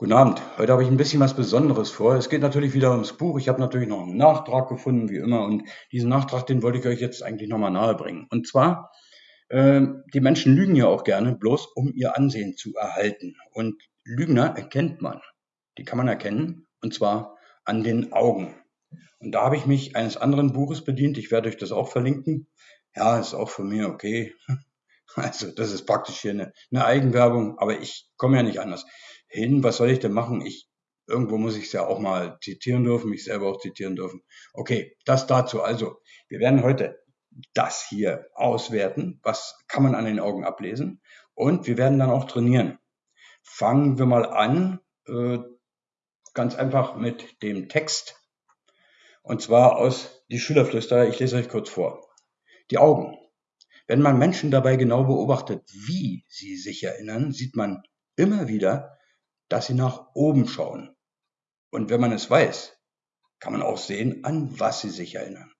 Guten Abend. Heute habe ich ein bisschen was Besonderes vor. Es geht natürlich wieder ums Buch. Ich habe natürlich noch einen Nachtrag gefunden, wie immer. Und diesen Nachtrag, den wollte ich euch jetzt eigentlich nochmal nahebringen. Und zwar, äh, die Menschen lügen ja auch gerne, bloß um ihr Ansehen zu erhalten. Und Lügner erkennt man. Die kann man erkennen. Und zwar an den Augen. Und da habe ich mich eines anderen Buches bedient. Ich werde euch das auch verlinken. Ja, ist auch von mir okay. Also, das ist praktisch hier eine, eine Eigenwerbung, aber ich komme ja nicht anders hin. Was soll ich denn machen? Ich, irgendwo muss ich es ja auch mal zitieren dürfen, mich selber auch zitieren dürfen. Okay, das dazu. Also, wir werden heute das hier auswerten. Was kann man an den Augen ablesen? Und wir werden dann auch trainieren. Fangen wir mal an, äh, ganz einfach mit dem Text. Und zwar aus Die Schülerflüsterer. Ich lese euch kurz vor. Die Augen. Wenn man Menschen dabei genau beobachtet, wie sie sich erinnern, sieht man immer wieder, dass sie nach oben schauen. Und wenn man es weiß, kann man auch sehen, an was sie sich erinnern.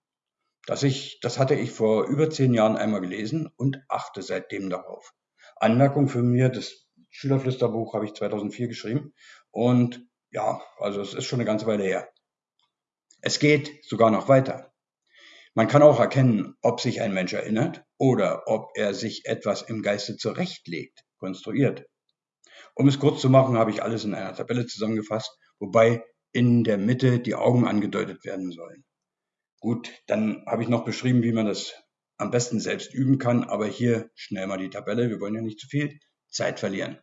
Das, ich, das hatte ich vor über zehn Jahren einmal gelesen und achte seitdem darauf. Anmerkung für mir, das Schülerflüsterbuch habe ich 2004 geschrieben und ja, also es ist schon eine ganze Weile her. Es geht sogar noch weiter. Man kann auch erkennen, ob sich ein Mensch erinnert oder ob er sich etwas im Geiste zurechtlegt, konstruiert. Um es kurz zu machen, habe ich alles in einer Tabelle zusammengefasst, wobei in der Mitte die Augen angedeutet werden sollen. Gut, dann habe ich noch beschrieben, wie man das am besten selbst üben kann, aber hier schnell mal die Tabelle. Wir wollen ja nicht zu viel Zeit verlieren.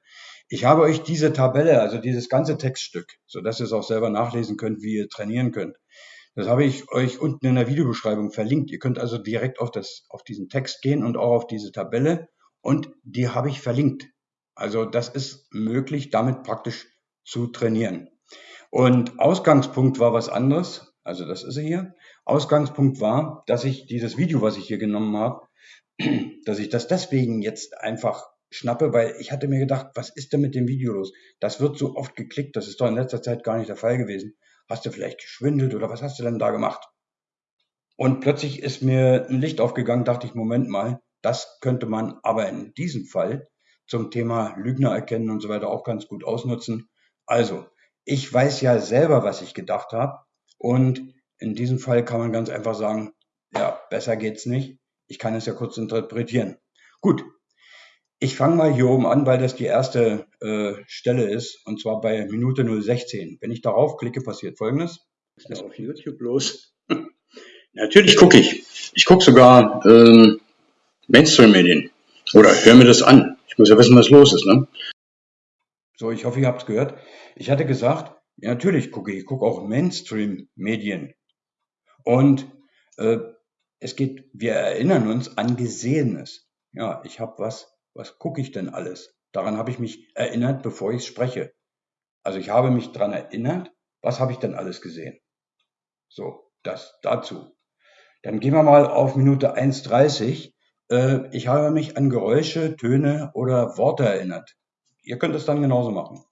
Ich habe euch diese Tabelle, also dieses ganze Textstück, so dass ihr es auch selber nachlesen könnt, wie ihr trainieren könnt. Das habe ich euch unten in der Videobeschreibung verlinkt. Ihr könnt also direkt auf das, auf diesen Text gehen und auch auf diese Tabelle und die habe ich verlinkt. Also das ist möglich, damit praktisch zu trainieren. Und Ausgangspunkt war was anderes. Also das ist er hier. Ausgangspunkt war, dass ich dieses Video, was ich hier genommen habe, dass ich das deswegen jetzt einfach schnappe, weil ich hatte mir gedacht, was ist denn mit dem Video los? Das wird so oft geklickt, das ist doch in letzter Zeit gar nicht der Fall gewesen. Hast du vielleicht geschwindelt oder was hast du denn da gemacht? Und plötzlich ist mir ein Licht aufgegangen, dachte ich, Moment mal, das könnte man aber in diesem Fall zum Thema Lügner erkennen und so weiter auch ganz gut ausnutzen. Also, ich weiß ja selber, was ich gedacht habe und in diesem Fall kann man ganz einfach sagen, ja, besser geht's nicht. Ich kann es ja kurz interpretieren. Gut, ich fange mal hier oben an, weil das die erste äh, Stelle ist, und zwar bei Minute 016. Wenn ich darauf klicke, passiert folgendes. Ist das auf YouTube los? Natürlich gucke ich. Ich gucke sogar ähm, Mainstream-Medien. Oder höre mir das an. Ich muss ja wissen, was los ist, ne? So, ich hoffe, ihr habt es gehört. Ich hatte gesagt, ja, natürlich gucke ich, ich gucke auch Mainstream-Medien. Und äh, es geht, wir erinnern uns an Gesehenes. Ja, ich habe was, was gucke ich denn alles? Daran habe ich mich erinnert, bevor ich spreche. Also ich habe mich daran erinnert, was habe ich denn alles gesehen? So, das dazu. Dann gehen wir mal auf Minute 1,30 äh, ich habe mich an Geräusche, Töne oder Worte erinnert. Ihr könnt es dann genauso machen.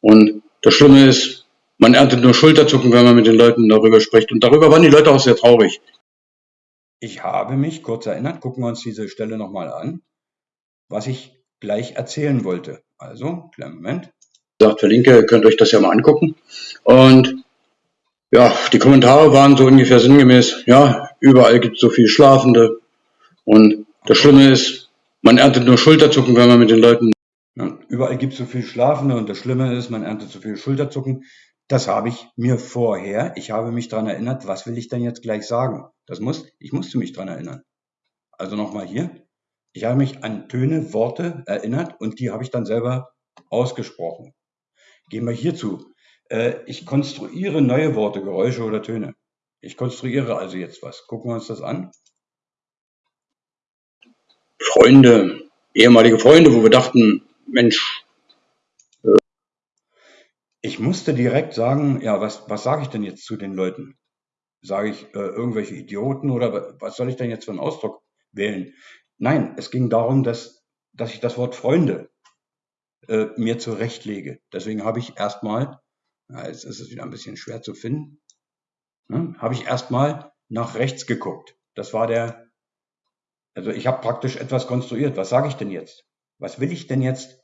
Und das Schlimme ist, man erntet nur Schulterzucken, wenn man mit den Leuten darüber spricht. Und darüber waren die Leute auch sehr traurig. Ich habe mich kurz erinnert, gucken wir uns diese Stelle nochmal an, was ich gleich erzählen wollte. Also, kleinen Moment. Sagt, verlinke, ihr könnt euch das ja mal angucken. Und ja, die Kommentare waren so ungefähr sinngemäß, ja, überall gibt es so viel Schlafende. Und das Schlimme ist, man erntet nur Schulterzucken, wenn man mit den Leuten. Ja, überall gibt es so viel Schlafende und das Schlimme ist, man erntet so viel Schulterzucken. Das habe ich mir vorher, ich habe mich daran erinnert, was will ich denn jetzt gleich sagen? Das muss, ich musste mich daran erinnern. Also nochmal hier. Ich habe mich an Töne, Worte erinnert und die habe ich dann selber ausgesprochen. Gehen wir hierzu. Äh, ich konstruiere neue Worte, Geräusche oder Töne. Ich konstruiere also jetzt was. Gucken wir uns das an. Freunde, ehemalige Freunde, wo wir dachten, Mensch, äh, ich musste direkt sagen, ja, was, was sage ich denn jetzt zu den Leuten? Sage ich äh, irgendwelche Idioten oder was soll ich denn jetzt für einen Ausdruck wählen? Nein, es ging darum, dass, dass ich das Wort Freunde äh, mir zurechtlege. Deswegen habe ich erstmal ja, jetzt ist es wieder ein bisschen schwer zu finden, ne, habe ich erstmal nach rechts geguckt. Das war der, also ich habe praktisch etwas konstruiert. Was sage ich denn jetzt? Was will ich denn jetzt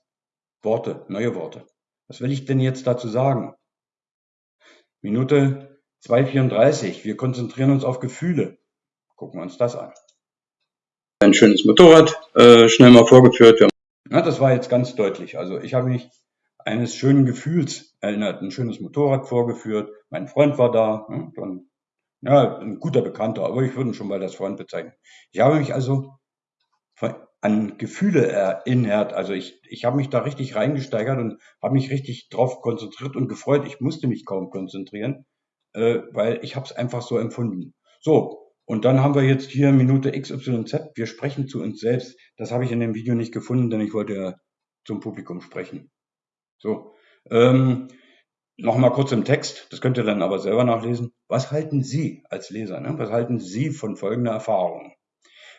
Worte, neue Worte. Was will ich denn jetzt dazu sagen? Minute 2,34. Wir konzentrieren uns auf Gefühle. Gucken wir uns das an. Ein schönes Motorrad, äh, schnell mal vorgeführt. Ja, das war jetzt ganz deutlich. Also ich habe mich eines schönen Gefühls erinnert. Ein schönes Motorrad vorgeführt. Mein Freund war da. Dann, ja, ein guter Bekannter, aber ich würde ihn schon mal als Freund bezeichnen. Ich habe mich also an Gefühle erinnert. Also ich, ich habe mich da richtig reingesteigert und habe mich richtig drauf konzentriert und gefreut. Ich musste mich kaum konzentrieren, äh, weil ich habe es einfach so empfunden. So, und dann haben wir jetzt hier Minute XYZ. Wir sprechen zu uns selbst. Das habe ich in dem Video nicht gefunden, denn ich wollte ja zum Publikum sprechen. So, ähm, nochmal kurz im Text. Das könnt ihr dann aber selber nachlesen. Was halten Sie als Leser? Ne? Was halten Sie von folgender Erfahrung?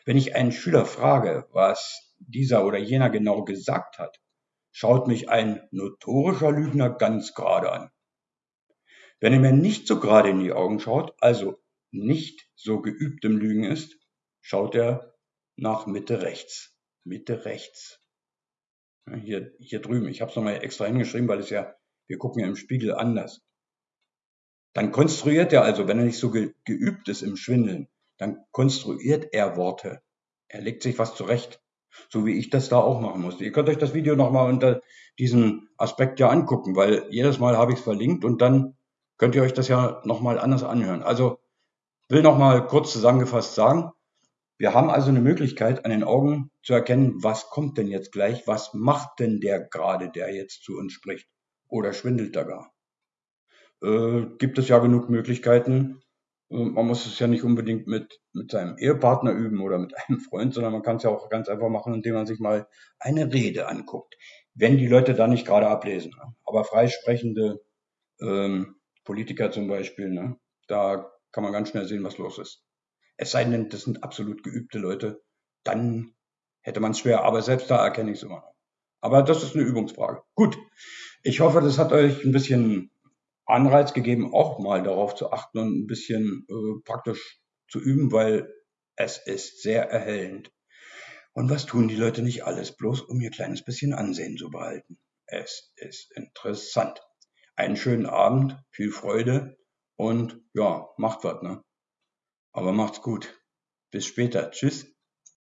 Wenn ich einen Schüler frage, was dieser oder jener genau gesagt hat, schaut mich ein notorischer Lügner ganz gerade an. Wenn er mir nicht so gerade in die Augen schaut, also nicht so geübt im Lügen ist, schaut er nach Mitte rechts. Mitte rechts. Hier, hier drüben. Ich habe es nochmal extra hingeschrieben, weil es ja, wir gucken ja im Spiegel anders. Dann konstruiert er also, wenn er nicht so geübt ist im Schwindeln, dann konstruiert er Worte. Er legt sich was zurecht. So wie ich das da auch machen musste. Ihr könnt euch das Video nochmal unter diesem Aspekt ja angucken, weil jedes Mal habe ich es verlinkt und dann könnt ihr euch das ja nochmal anders anhören. Also will nochmal kurz zusammengefasst sagen, wir haben also eine Möglichkeit an den Augen zu erkennen, was kommt denn jetzt gleich, was macht denn der gerade, der jetzt zu uns spricht oder schwindelt da gar. Äh, gibt es ja genug Möglichkeiten, man muss es ja nicht unbedingt mit, mit seinem Ehepartner üben oder mit einem Freund, sondern man kann es ja auch ganz einfach machen, indem man sich mal eine Rede anguckt. Wenn die Leute da nicht gerade ablesen. Ne? Aber freisprechende ähm, Politiker zum Beispiel, ne? da kann man ganz schnell sehen, was los ist. Es sei denn, das sind absolut geübte Leute, dann hätte man es schwer. Aber selbst da erkenne ich es immer noch. Aber das ist eine Übungsfrage. Gut. Ich hoffe, das hat euch ein bisschen Anreiz gegeben, auch mal darauf zu achten und ein bisschen äh, praktisch zu üben, weil es ist sehr erhellend. Und was tun die Leute nicht alles, bloß um ihr kleines bisschen Ansehen zu behalten? Es ist interessant. Einen schönen Abend, viel Freude und ja, macht was, ne? Aber macht's gut. Bis später. Tschüss.